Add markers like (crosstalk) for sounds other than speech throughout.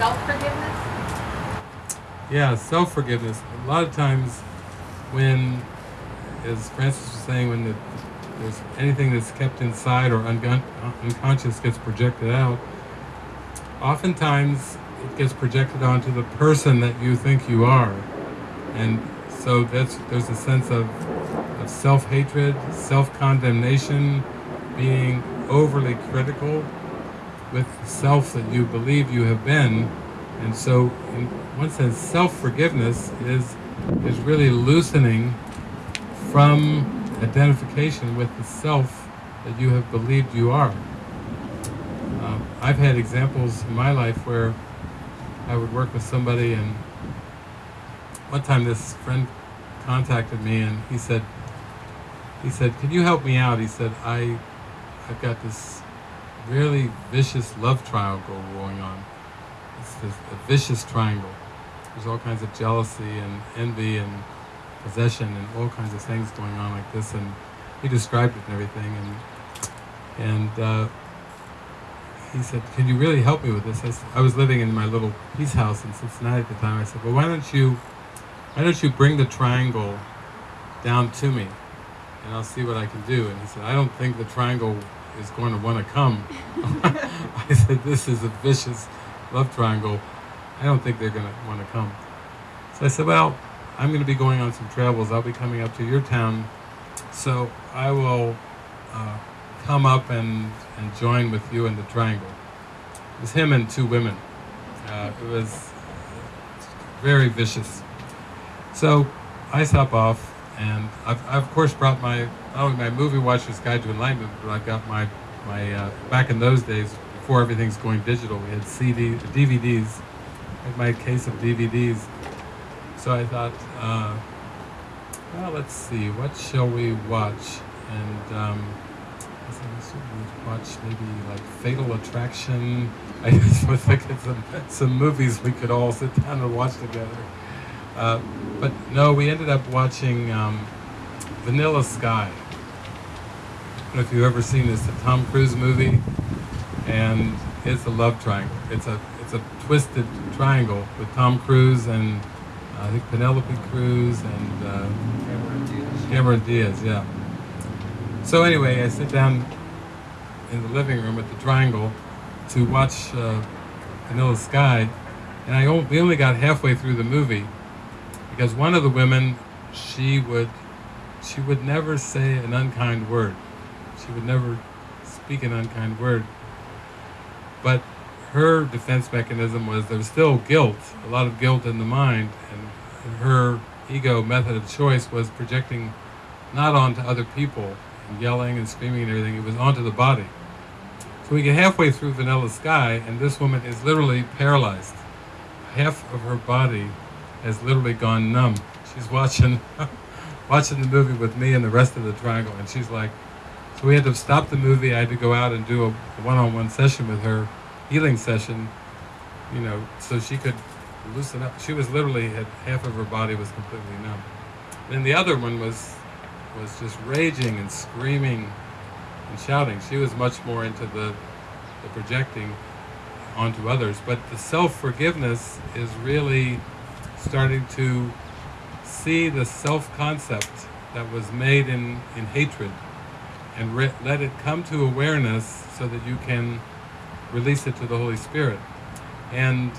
self-forgiveness? Yeah, self-forgiveness. A lot of times when, as Francis was saying, when the, there's anything that's kept inside or uncon- unconscious gets projected out, oftentimes it gets projected onto the person that you think you are. And so that's, there's a sense of, of self-hatred, self-condemnation, being overly critical with the self that you believe you have been. And so, in one sense, self-forgiveness is, is really loosening from identification with the self that you have believed you are. Uh, I've had examples in my life where I would work with somebody and one time this friend contacted me and he said, he said, can you help me out? He said, I, I've got this really vicious love triangle going on. It's this, a vicious triangle. There's all kinds of jealousy and envy and possession and all kinds of things going on like this. And he described it and everything. And and uh, he said, "Can you really help me with this?" I, said, I was living in my little peace house in Cincinnati at the time. I said, "Well, why don't you, why don't you bring the triangle down to me, and I'll see what I can do." And he said, "I don't think the triangle is going to want to come." (laughs) I said, "This is a vicious love triangle. I don't think they're going to want to come." So I said, "Well, I'm going to be going on some travels. I'll be coming up to your town, so I will." Uh, come up and, and join with you in the triangle. It was him and two women. Uh, it was very vicious. So I stop off, and I've, I've of course brought my not only my movie watcher's guide to enlightenment, but I've got my my uh, back in those days before everything's going digital, we had CD DVDs. I my case of DVDs. So I thought, uh, well, let's see, what shall we watch? And um, I said, let's watch maybe like Fatal Attraction. (laughs) I just was thinking some, some movies we could all sit down and watch together. Uh, but no, we ended up watching um, Vanilla Sky. I don't know if you've ever seen this, a Tom Cruise movie, and it's a love triangle. It's a it's a twisted triangle with Tom Cruise and uh, I think Penelope Cruz and uh, Cameron Diaz. Cameron Diaz, yeah. So anyway, I sit down in the living room at the Triangle to watch uh, Vanilla Sky, and I we only got halfway through the movie because one of the women, she would, she would never say an unkind word. She would never speak an unkind word. But her defense mechanism was there was still guilt, a lot of guilt in the mind, and her ego method of choice was projecting not onto other people and yelling and screaming and everything, it was onto the body. So we get halfway through Vanilla Sky, and this woman is literally paralyzed. Half of her body has literally gone numb. She's watching, (laughs) watching the movie with me and the rest of the triangle, and she's like, so we had to stop the movie. I had to go out and do a one-on-one session with her, healing session, you know, so she could loosen up. She was literally had half of her body was completely numb. Then the other one was was just raging and screaming and shouting. She was much more into the, the projecting onto others. But the self-forgiveness is really starting to see the self-concept that was made in, in hatred and let it come to awareness so that you can release it to the Holy Spirit. And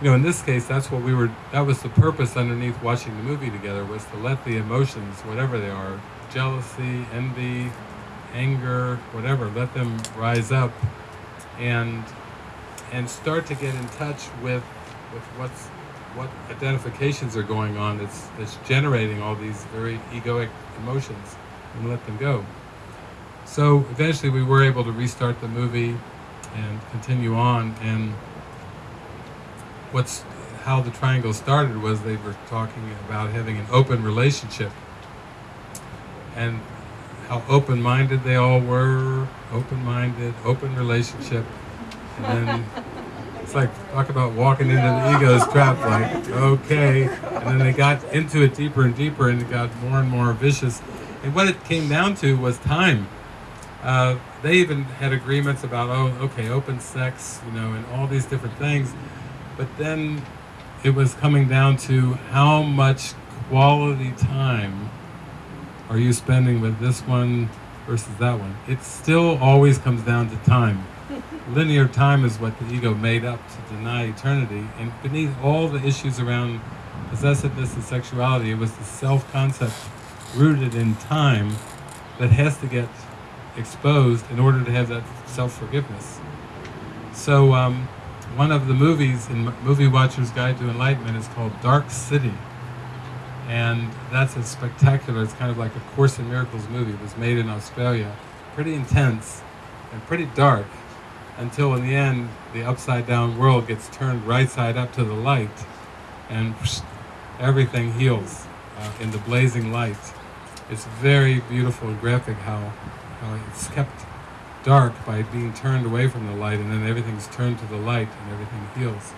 you know, in this case, that's what we were, that was the purpose underneath watching the movie together, was to let the emotions, whatever they are, jealousy, envy, anger, whatever, let them rise up and and start to get in touch with with what's what identifications are going on that's that's generating all these very egoic emotions and let them go. So eventually we were able to restart the movie and continue on and what's how the triangle started was they were talking about having an open relationship and how open-minded they all were open-minded open relationship and then (laughs) like talk about walking into the ego's trap like okay and then they got into it deeper and deeper and it got more and more vicious and what it came down to was time Uh, they even had agreements about, oh, okay, open sex, you know, and all these different things. But then it was coming down to how much quality time are you spending with this one versus that one? It still always comes down to time. Linear time is what the ego made up to deny eternity. And beneath all the issues around possessiveness and sexuality, it was the self concept rooted in time that has to get exposed in order to have that self forgiveness. So, um, one of the movies in Movie Watcher's Guide to Enlightenment is called Dark City. And that's a spectacular, it's kind of like a Course in Miracles movie. It was made in Australia. Pretty intense and pretty dark until in the end the upside down world gets turned right side up to the light and everything heals uh, in the blazing light. It's very beautiful and graphic how, how it's kept dark by being turned away from the light and then everything's turned to the light and everything heals.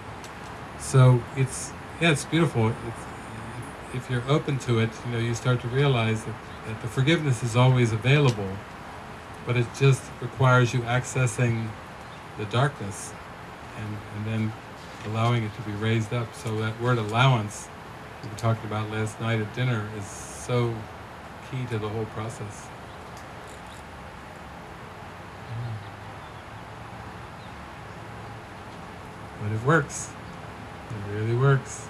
So it's, yeah, it's beautiful. It's, if you're open to it, you know, you start to realize that, that the forgiveness is always available, but it just requires you accessing the darkness and, and then allowing it to be raised up. So that word allowance we talked about last night at dinner is so key to the whole process. But it works. It really works.